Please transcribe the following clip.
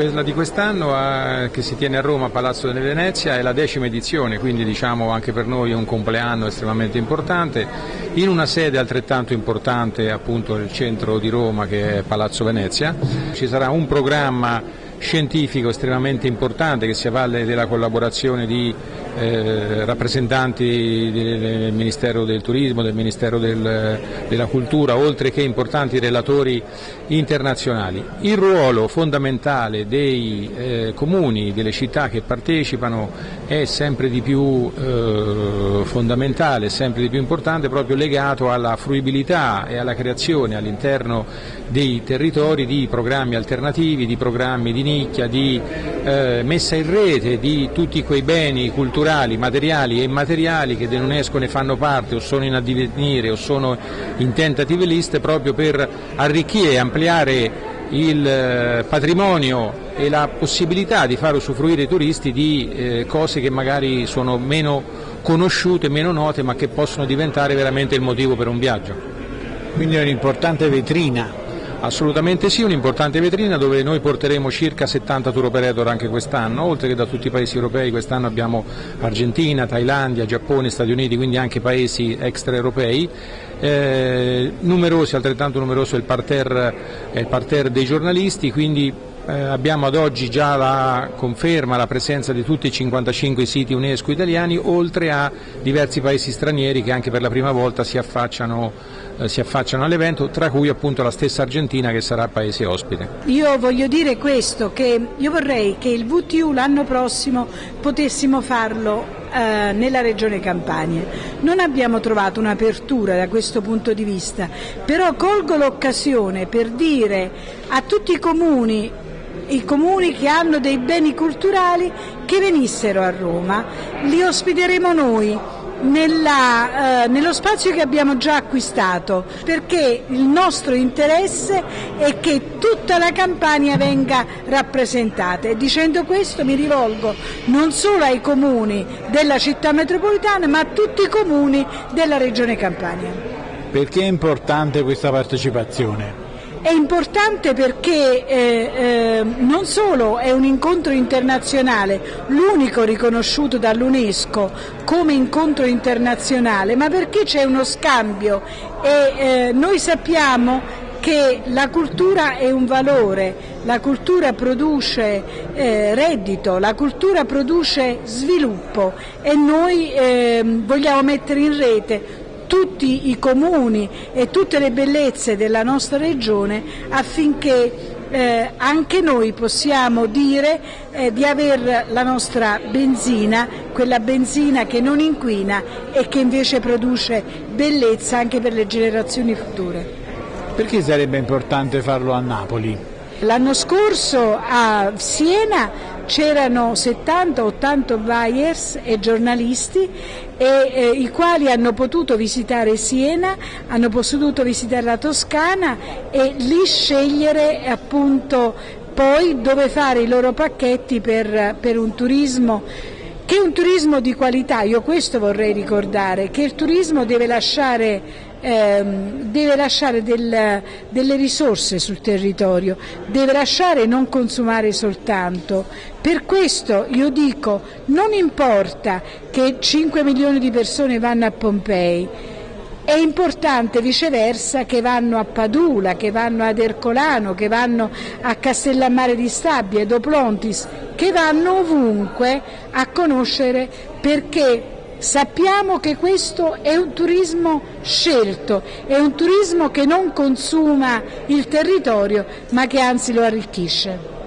Quella di quest'anno eh, che si tiene a Roma, Palazzo delle Venezia, è la decima edizione, quindi diciamo anche per noi è un compleanno estremamente importante, in una sede altrettanto importante appunto nel centro di Roma che è Palazzo Venezia. Ci sarà un programma scientifico estremamente importante che si avvale della collaborazione di eh, rappresentanti del Ministero del Turismo, del Ministero del, della Cultura, oltre che importanti relatori internazionali. Il ruolo fondamentale dei eh, comuni, delle città che partecipano è sempre di più eh, fondamentale, sempre di più importante, proprio legato alla fruibilità e alla creazione all'interno dei territori di programmi alternativi, di programmi di nicchia, di eh, messa in rete di tutti quei beni culturali, materiali e immateriali che dell'UNESCO ne fanno parte o sono in addivenire o sono in tentative list proprio per arricchire e ampliare il eh, patrimonio e la possibilità di far usufruire i turisti di eh, cose che magari sono meno conosciute, meno note, ma che possono diventare veramente il motivo per un viaggio. Quindi è un'importante vetrina Assolutamente sì, un'importante vetrina dove noi porteremo circa 70 tour operator anche quest'anno, oltre che da tutti i paesi europei, quest'anno abbiamo Argentina, Thailandia, Giappone, Stati Uniti, quindi anche paesi extraeuropei. Eh, numerosi, altrettanto numeroso è il parterre, è il parterre dei giornalisti, quindi eh, abbiamo ad oggi già la conferma, la presenza di tutti i 55 siti UNESCO italiani, oltre a diversi paesi stranieri che anche per la prima volta si affacciano eh, si affacciano all'evento, tra cui appunto la stessa Argentina che sarà paese ospite. Io voglio dire questo, che io vorrei che il VTU l'anno prossimo potessimo farlo eh, nella regione Campania. Non abbiamo trovato un'apertura da questo punto di vista, però colgo l'occasione per dire a tutti i comuni i comuni che hanno dei beni culturali che venissero a Roma, li ospiteremo noi nella, eh, nello spazio che abbiamo già acquistato, perché il nostro interesse è che tutta la Campania venga rappresentata e dicendo questo mi rivolgo non solo ai comuni della città metropolitana ma a tutti i comuni della regione Campania. Perché è importante questa partecipazione? È importante perché eh, eh, non solo è un incontro internazionale, l'unico riconosciuto dall'UNESCO come incontro internazionale, ma perché c'è uno scambio e eh, noi sappiamo che la cultura è un valore, la cultura produce eh, reddito, la cultura produce sviluppo e noi eh, vogliamo mettere in rete tutti i comuni e tutte le bellezze della nostra regione affinché eh, anche noi possiamo dire eh, di avere la nostra benzina, quella benzina che non inquina e che invece produce bellezza anche per le generazioni future. Perché sarebbe importante farlo a Napoli? L'anno scorso a Siena c'erano 70-80 buyers e giornalisti e, eh, i quali hanno potuto visitare Siena, hanno potuto visitare la Toscana e lì scegliere appunto poi dove fare i loro pacchetti per, per un turismo che è un turismo di qualità, io questo vorrei ricordare, che il turismo deve lasciare ehm, deve lasciare del, delle risorse sul territorio, deve lasciare e non consumare soltanto. Per questo io dico non importa che 5 milioni di persone vanno a Pompei, è importante viceversa che vanno a Padula, che vanno ad Ercolano, che vanno a Castellammare di Stabia, Doplontis, che vanno ovunque a conoscere perché Sappiamo che questo è un turismo scelto, è un turismo che non consuma il territorio ma che anzi lo arricchisce.